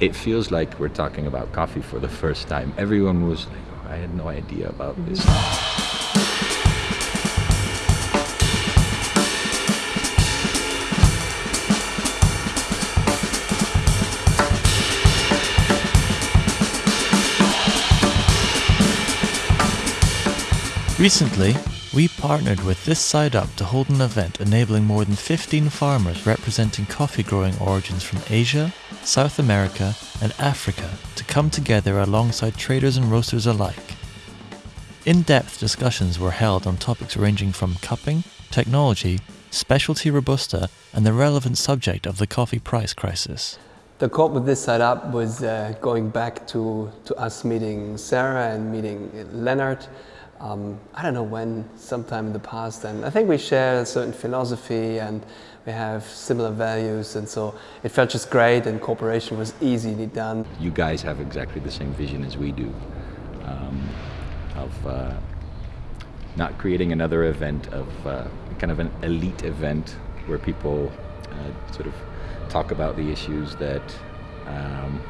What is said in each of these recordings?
it feels like we're talking about coffee for the first time. Everyone was like, oh, I had no idea about mm-hmm. this. Recently, we partnered with This Side Up to hold an event enabling more than 15 farmers representing coffee growing origins from Asia, South America, and Africa to come together alongside traders and roasters alike. In depth discussions were held on topics ranging from cupping, technology, specialty Robusta, and the relevant subject of the coffee price crisis. The call with this side up was uh, going back to, to us meeting Sarah and meeting Leonard um, I don't know when, sometime in the past, and I think we share a certain philosophy and we have similar values, and so it felt just great, and cooperation was easily done. You guys have exactly the same vision as we do um, of uh, not creating another event of uh, kind of an elite event where people uh, sort of talk about the issues that um,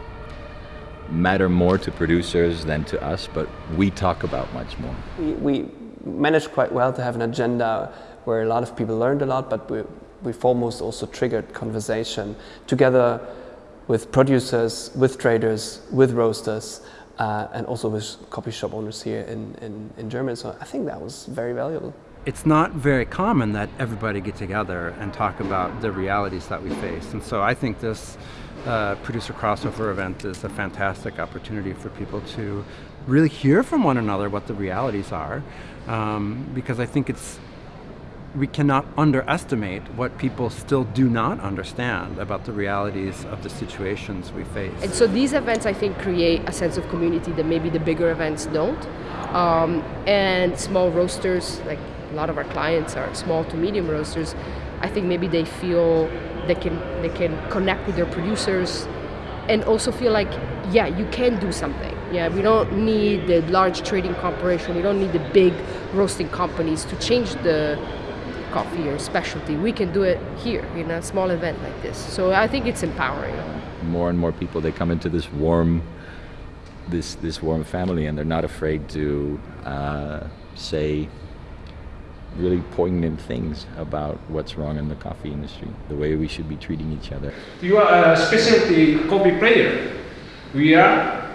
matter more to producers than to us, but we talk about much more. We, we managed quite well to have an agenda where a lot of people learned a lot, but we, we foremost also triggered conversation together with producers, with traders, with roasters, uh, and also with coffee shop owners here in, in, in Germany. So I think that was very valuable. It's not very common that everybody get together and talk about the realities that we face. And so I think this uh, producer crossover event is a fantastic opportunity for people to really hear from one another what the realities are, um, because I think it's we cannot underestimate what people still do not understand about the realities of the situations we face. And so these events, I think, create a sense of community that maybe the bigger events don't. Um, and small roasters, like a lot of our clients are small to medium roasters, I think maybe they feel they can they can connect with their producers and also feel like yeah you can do something. Yeah we don't need the large trading corporation. We don't need the big roasting companies to change the coffee or specialty. We can do it here in a small event like this. So i think it's empowering. More and more people they come into this warm this this warm family and they're not afraid to uh, say really poignant things about what's wrong in the coffee industry, the way we should be treating each other. You are a specialty coffee player. We are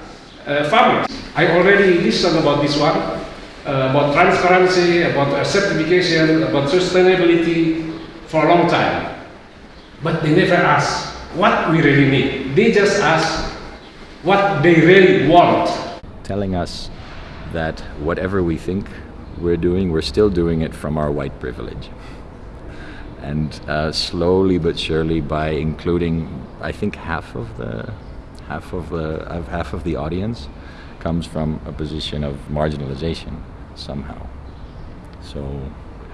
uh, farmers. I already listened about this one, uh, about transparency, about certification, about sustainability for a long time. But they never ask what we really need. They just ask what they really want. Telling us that whatever we think we're doing, we're still doing it from our white privilege. And uh, slowly but surely, by including, I think half of the half of the half of the audience comes from a position of marginalization somehow. So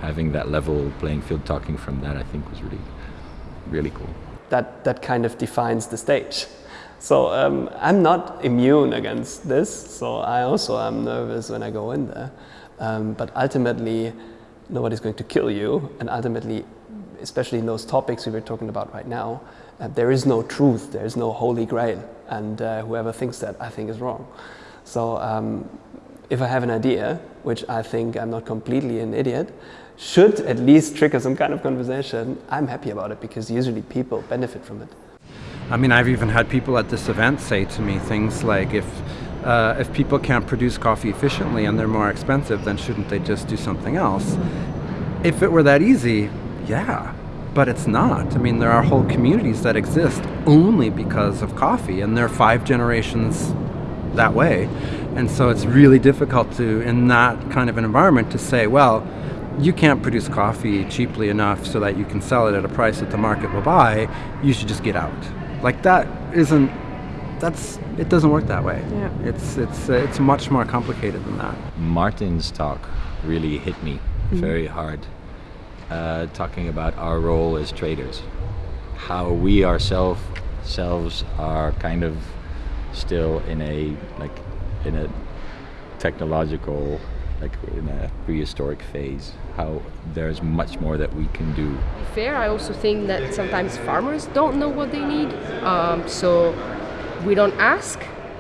having that level playing field, talking from that, I think was really really cool. That that kind of defines the stage. So um, I'm not immune against this. So I also am nervous when I go in there. Um, but ultimately, nobody's going to kill you. And ultimately, especially in those topics we were talking about right now, uh, there is no truth, there is no holy grail. And uh, whoever thinks that, I think is wrong. So um, if I have an idea, which I think I'm not completely an idiot, should at least trigger some kind of conversation, I'm happy about it because usually people benefit from it. I mean, I've even had people at this event say to me things like, if uh, if people can't produce coffee efficiently and they're more expensive, then shouldn't they just do something else? If it were that easy, yeah, but it's not. I mean, there are whole communities that exist only because of coffee, and they're five generations that way. And so it's really difficult to, in that kind of an environment, to say, well, you can't produce coffee cheaply enough so that you can sell it at a price that the market will buy, you should just get out. Like that isn't that's it doesn't work that way. Yeah. It's it's uh, it's much more complicated than that. Martin's talk really hit me mm-hmm. very hard. Uh, talking about our role as traders, how we ourselves selves are kind of still in a like in a technological like in a prehistoric phase how there's much more that we can do fair i also think that sometimes farmers don't know what they need um, so we don't ask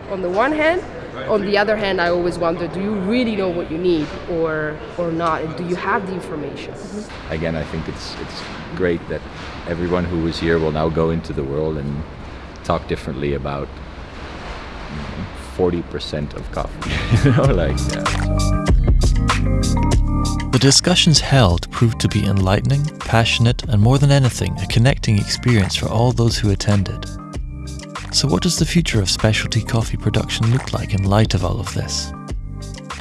on the one hand. On the other hand, I always wonder, do you really know what you need or or not? And do you have the information? Mm-hmm. Again, I think it's it's great that everyone who was here will now go into the world and talk differently about mm, forty percent of coffee. you know, like yeah. The discussions held proved to be enlightening, passionate, and more than anything, a connecting experience for all those who attended. So, what does the future of specialty coffee production look like in light of all of this?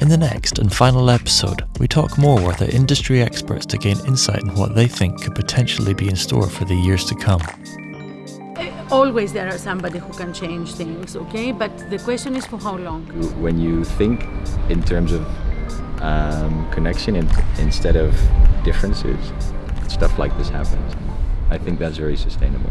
In the next and final episode, we talk more with our industry experts to gain insight in what they think could potentially be in store for the years to come. Always there are somebody who can change things, okay? But the question is for how long? When you think in terms of um, connection in, instead of differences, stuff like this happens. I think that's very sustainable.